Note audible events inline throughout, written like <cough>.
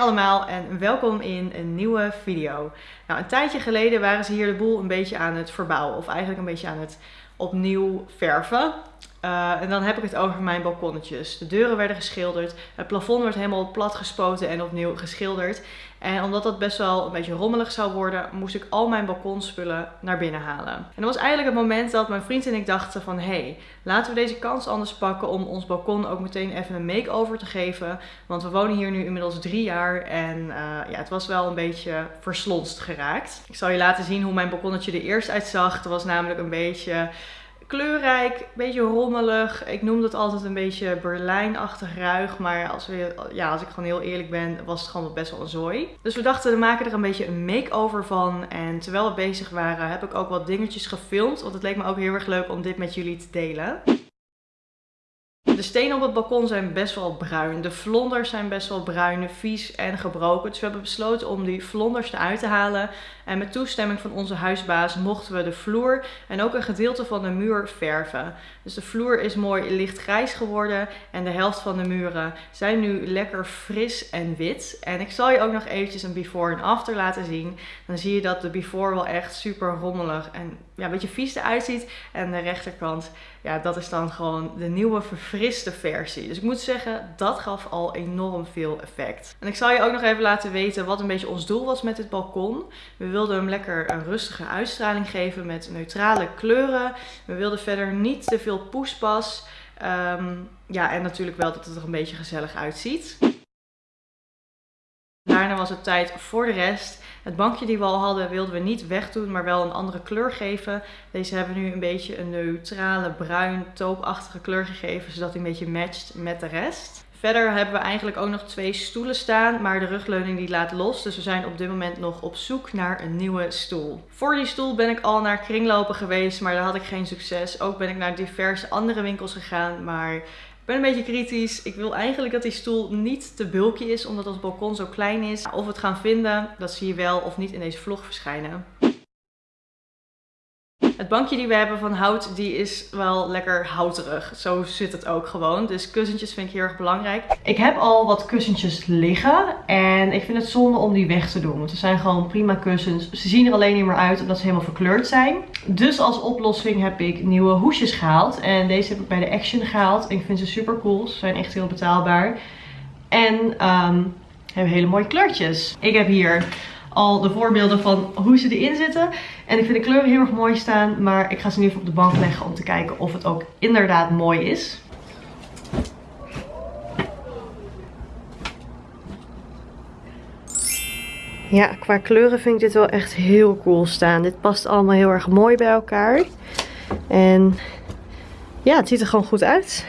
allemaal en welkom in een nieuwe video. Nou, een tijdje geleden waren ze hier de boel een beetje aan het verbouwen. Of eigenlijk een beetje aan het opnieuw verven. Uh, en dan heb ik het over mijn balkonnetjes. De deuren werden geschilderd. Het plafond werd helemaal plat gespoten en opnieuw geschilderd. En omdat dat best wel een beetje rommelig zou worden, moest ik al mijn balkonspullen naar binnen halen. En dat was eigenlijk het moment dat mijn vriend en ik dachten van... hé, hey, laten we deze kans anders pakken om ons balkon ook meteen even een make-over te geven. Want we wonen hier nu inmiddels drie jaar en uh, ja, het was wel een beetje verslonst geraakt. Ik zal je laten zien hoe mijn balkonnetje er eerst uitzag. Het was namelijk een beetje kleurrijk, een beetje rommelig. Ik noemde het altijd een beetje Berlijnachtig ruig. Maar als, we, ja, als ik gewoon heel eerlijk ben, was het gewoon best wel een zooi. Dus we dachten, we maken er een beetje een make-over van. En terwijl we bezig waren, heb ik ook wat dingetjes gefilmd. Want het leek me ook heel erg leuk om dit met jullie te delen. De stenen op het balkon zijn best wel bruin. De vlonders zijn best wel bruin, vies en gebroken. Dus we hebben besloten om die vlonders eruit te halen. En met toestemming van onze huisbaas mochten we de vloer en ook een gedeelte van de muur verven. Dus de vloer is mooi lichtgrijs geworden. En de helft van de muren zijn nu lekker fris en wit. En ik zal je ook nog eventjes een before en after laten zien. Dan zie je dat de before wel echt super rommelig en ja, een beetje vies eruit ziet. En de rechterkant, ja, dat is dan gewoon de nieuwe verfriste versie. Dus ik moet zeggen, dat gaf al enorm veel effect. En ik zal je ook nog even laten weten wat een beetje ons doel was met dit balkon. We wilden hem lekker een rustige uitstraling geven met neutrale kleuren. We wilden verder niet te veel poespas. Um, ja, en natuurlijk wel dat het er een beetje gezellig uitziet. Daarna was het tijd voor de rest. Het bankje die we al hadden wilden we niet wegdoen, maar wel een andere kleur geven. Deze hebben we nu een beetje een neutrale bruin toopachtige kleur gegeven, zodat hij een beetje matcht met de rest. Verder hebben we eigenlijk ook nog twee stoelen staan, maar de rugleuning die laat los. Dus we zijn op dit moment nog op zoek naar een nieuwe stoel. Voor die stoel ben ik al naar kringlopen geweest, maar daar had ik geen succes. Ook ben ik naar diverse andere winkels gegaan, maar ik ben een beetje kritisch. Ik wil eigenlijk dat die stoel niet te bulky is, omdat ons balkon zo klein is. Of we het gaan vinden, dat zie je wel of niet in deze vlog verschijnen. Het bankje die we hebben van hout, die is wel lekker houterig. Zo zit het ook gewoon. Dus kussentjes vind ik heel erg belangrijk. Ik heb al wat kussentjes liggen. En ik vind het zonde om die weg te doen. Want ze zijn gewoon prima kussens. Ze zien er alleen niet meer uit omdat ze helemaal verkleurd zijn. Dus als oplossing heb ik nieuwe hoesjes gehaald. En deze heb ik bij de Action gehaald. Ik vind ze super cool. Ze zijn echt heel betaalbaar. En um, hebben hele mooie kleurtjes. Ik heb hier al de voorbeelden van hoe ze erin zitten. En ik vind de kleuren heel erg mooi staan. Maar ik ga ze nu even op de bank leggen om te kijken of het ook inderdaad mooi is. Ja, qua kleuren vind ik dit wel echt heel cool staan. Dit past allemaal heel erg mooi bij elkaar. En ja, het ziet er gewoon goed uit.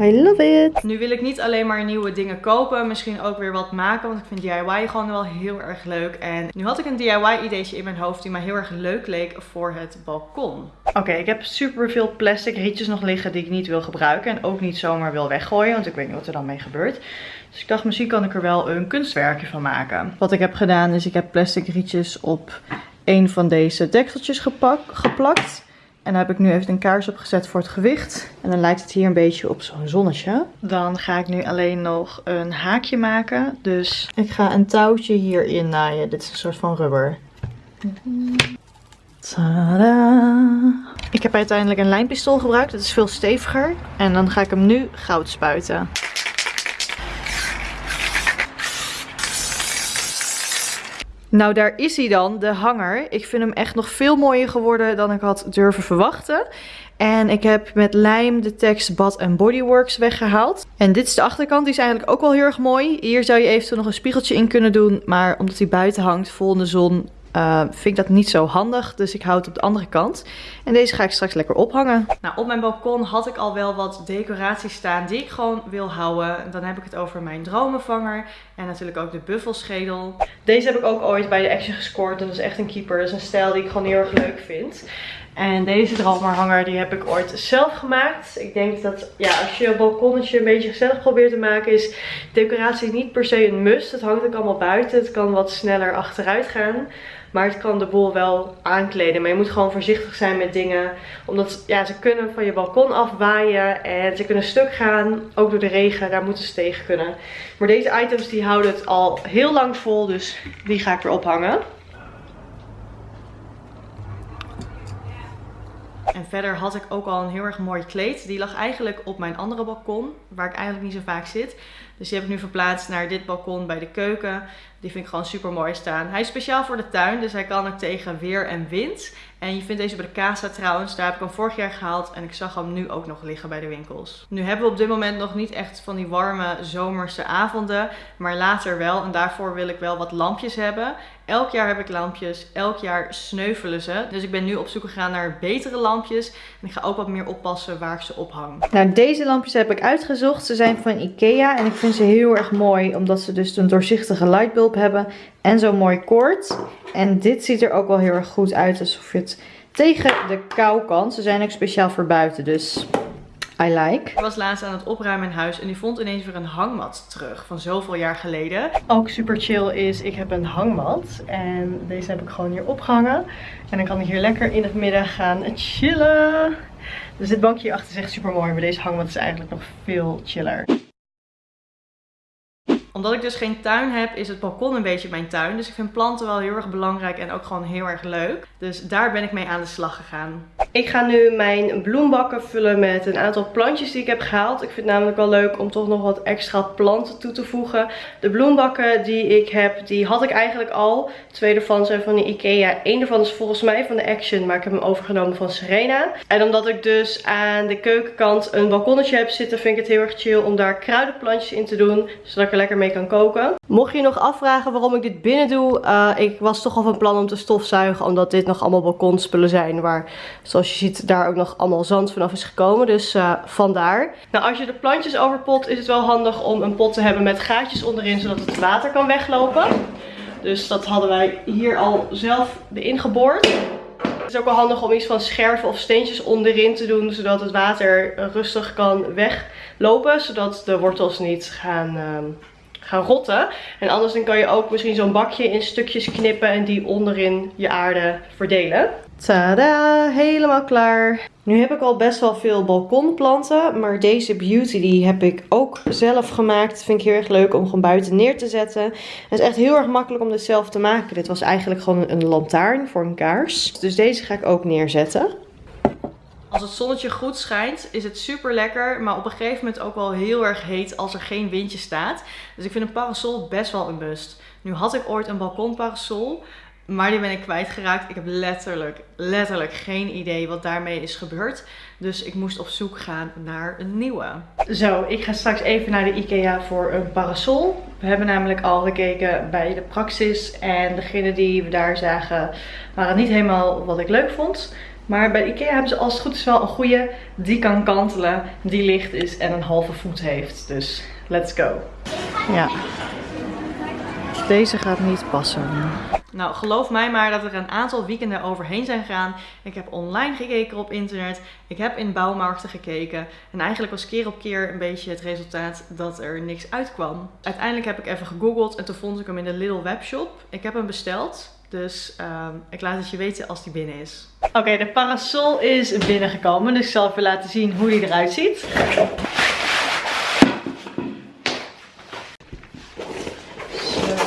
I love it. Nu wil ik niet alleen maar nieuwe dingen kopen. Misschien ook weer wat maken. Want ik vind DIY gewoon wel heel erg leuk. En nu had ik een DIY ideetje in mijn hoofd die mij heel erg leuk leek voor het balkon. Oké, ik heb super veel plastic rietjes nog liggen die ik niet wil gebruiken. En ook niet zomaar wil weggooien. Want ik weet niet wat er dan mee gebeurt. Dus ik dacht misschien kan ik er wel een kunstwerkje van maken. Wat ik heb gedaan is ik heb plastic rietjes op een van deze dekseltjes geplakt. En daar heb ik nu even een kaars op gezet voor het gewicht. En dan lijkt het hier een beetje op zo'n zonnetje. Dan ga ik nu alleen nog een haakje maken. Dus ik ga een touwtje hierin naaien. Dit is een soort van rubber. Tada! Ik heb uiteindelijk een lijnpistool gebruikt. Dat is veel steviger. En dan ga ik hem nu goud spuiten. Nou, daar is hij dan, de hanger. Ik vind hem echt nog veel mooier geworden dan ik had durven verwachten. En ik heb met lijm de tekst Bad Bodyworks weggehaald. En dit is de achterkant, die is eigenlijk ook wel heel erg mooi. Hier zou je eventueel nog een spiegeltje in kunnen doen. Maar omdat hij buiten hangt, vol in de zon, uh, vind ik dat niet zo handig. Dus ik hou het op de andere kant. En deze ga ik straks lekker ophangen. Nou, op mijn balkon had ik al wel wat decoraties staan die ik gewoon wil houden. Dan heb ik het over mijn dromenvanger. En natuurlijk ook de buffelschedel. Deze heb ik ook ooit bij de Action gescoord. Dat is echt een keeper. Dat is een stijl die ik gewoon heel erg leuk vind. En deze dromerhanger die heb ik ooit zelf gemaakt. Ik denk dat ja, als je een balkonnetje een beetje gezellig probeert te maken is decoratie niet per se een must. Het hangt ook allemaal buiten. Het kan wat sneller achteruit gaan. Maar het kan de boel wel aankleden. Maar je moet gewoon voorzichtig zijn met dingen. Omdat ja, ze kunnen van je balkon afwaaien. En ze kunnen stuk gaan. Ook door de regen. Daar moeten ze tegen kunnen. Maar deze items die houden het al heel lang vol. Dus die ga ik erop hangen. En verder had ik ook al een heel erg mooi kleed. Die lag eigenlijk op mijn andere balkon, waar ik eigenlijk niet zo vaak zit. Dus die heb ik nu verplaatst naar dit balkon bij de keuken. Die vind ik gewoon super mooi staan. Hij is speciaal voor de tuin, dus hij kan ook tegen weer en wind. En je vindt deze bij de Casa trouwens. Daar heb ik hem vorig jaar gehaald en ik zag hem nu ook nog liggen bij de winkels. Nu hebben we op dit moment nog niet echt van die warme zomerse avonden. Maar later wel. En daarvoor wil ik wel wat lampjes hebben. Elk jaar heb ik lampjes. Elk jaar sneuvelen ze. Dus ik ben nu op zoek gegaan naar betere lampjes. En ik ga ook wat meer oppassen waar ik ze ophang. Nou, deze lampjes heb ik uitgezocht. Ze zijn van Ikea. En ik vind ze heel erg mooi. Omdat ze dus een doorzichtige lightbulb hebben. En zo'n mooi koord. En dit ziet er ook wel heel erg goed uit. Alsof je het tegen de kou kan. Ze zijn ook speciaal voor buiten. Dus I like. Ik was laatst aan het opruimen in huis en die vond ineens weer een hangmat terug van zoveel jaar geleden. Ook super chill is, ik heb een hangmat en deze heb ik gewoon hier opgehangen. En dan kan ik hier lekker in het midden gaan chillen. Dus dit bankje hierachter is echt super mooi, maar deze hangmat is eigenlijk nog veel chiller omdat ik dus geen tuin heb, is het balkon een beetje mijn tuin. Dus ik vind planten wel heel erg belangrijk en ook gewoon heel erg leuk. Dus daar ben ik mee aan de slag gegaan. Ik ga nu mijn bloembakken vullen met een aantal plantjes die ik heb gehaald. Ik vind het namelijk wel leuk om toch nog wat extra planten toe te voegen. De bloembakken die ik heb, die had ik eigenlijk al. Twee ervan zijn van de Ikea. Eén ervan is volgens mij van de Action, maar ik heb hem overgenomen van Serena. En omdat ik dus aan de keukenkant een balkonnetje heb zitten, vind ik het heel erg chill om daar kruidenplantjes in te doen. Zodat ik er lekker mee kan koken. Mocht je nog afvragen waarom ik dit binnen doe, uh, ik was toch al van plan om te stofzuigen. Omdat dit nog allemaal balkonspullen zijn waar, zoals je ziet, daar ook nog allemaal zand vanaf is gekomen. Dus uh, vandaar. Nou, als je de plantjes overpot, is het wel handig om een pot te hebben met gaatjes onderin, zodat het water kan weglopen. Dus dat hadden wij hier al zelf erin geboord. Het is ook wel handig om iets van scherven of steentjes onderin te doen, zodat het water rustig kan weglopen. Zodat de wortels niet gaan... Uh, gaan rotten. En anders dan kan je ook misschien zo'n bakje in stukjes knippen en die onderin je aarde verdelen. Tada, helemaal klaar. Nu heb ik al best wel veel balkonplanten, maar deze beauty die heb ik ook zelf gemaakt. vind ik heel erg leuk om gewoon buiten neer te zetten. Het is echt heel erg makkelijk om dit zelf te maken. Dit was eigenlijk gewoon een lantaarn voor een kaars. Dus deze ga ik ook neerzetten. Als het zonnetje goed schijnt is het super lekker, maar op een gegeven moment ook wel heel erg heet als er geen windje staat. Dus ik vind een parasol best wel een must. Nu had ik ooit een balkonparasol, maar die ben ik kwijtgeraakt. Ik heb letterlijk, letterlijk geen idee wat daarmee is gebeurd. Dus ik moest op zoek gaan naar een nieuwe. Zo, ik ga straks even naar de Ikea voor een parasol. We hebben namelijk al gekeken bij de Praxis. En degene die we daar zagen waren niet helemaal wat ik leuk vond. Maar bij Ikea hebben ze als het goed is wel een goede. Die kan kantelen, die licht is en een halve voet heeft. Dus let's go. Ja. Deze gaat niet passen. Nou, geloof mij maar dat er een aantal weekenden overheen zijn gegaan. Ik heb online gekeken op internet. Ik heb in bouwmarkten gekeken. En eigenlijk was keer op keer een beetje het resultaat dat er niks uitkwam. Uiteindelijk heb ik even gegoogeld en toen vond ik hem in de Lidl webshop. Ik heb hem besteld. Dus ehm, ik laat het je weten als die binnen is. Oké, de parasol is binnengekomen. Dus ik zal even laten zien hoe die eruit ziet.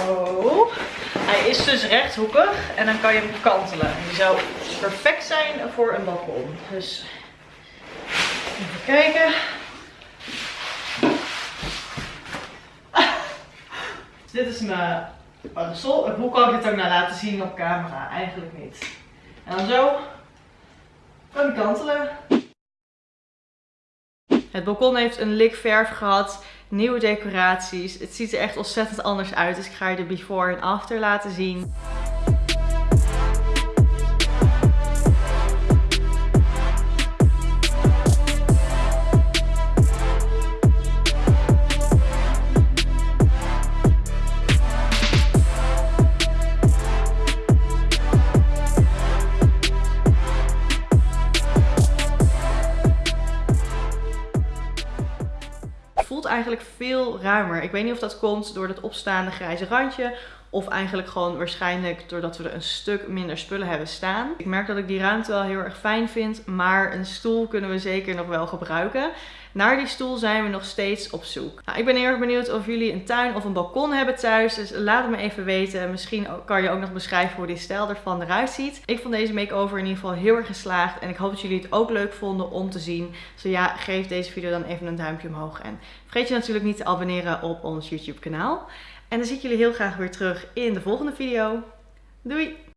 Zo. Hij is dus rechthoekig en dan kan je hem kantelen. Die zou perfect zijn voor een balkon. Dus even kijken. <laughs> Dit is mijn parasol. En hoe kan ik dit ook nou laten zien op camera? Eigenlijk niet. En dan zo kan ik kantelen. Het balkon heeft een lik verf gehad, nieuwe decoraties. Het ziet er echt ontzettend anders uit, dus ik ga je de before en after laten zien. Eigenlijk veel ruimer. Ik weet niet of dat komt door dat opstaande grijze randje of eigenlijk gewoon waarschijnlijk doordat we er een stuk minder spullen hebben staan. Ik merk dat ik die ruimte wel heel erg fijn vind. Maar een stoel kunnen we zeker nog wel gebruiken. Naar die stoel zijn we nog steeds op zoek. Nou, ik ben heel erg benieuwd of jullie een tuin of een balkon hebben thuis. Dus laat het me even weten. Misschien kan je ook nog beschrijven hoe die stijl ervan eruit ziet. Ik vond deze make-over in ieder geval heel erg geslaagd. En ik hoop dat jullie het ook leuk vonden om te zien. Zo ja, geef deze video dan even een duimpje omhoog. En vergeet je natuurlijk niet te abonneren op ons YouTube kanaal. En dan zie ik jullie heel graag weer terug in de volgende video. Doei!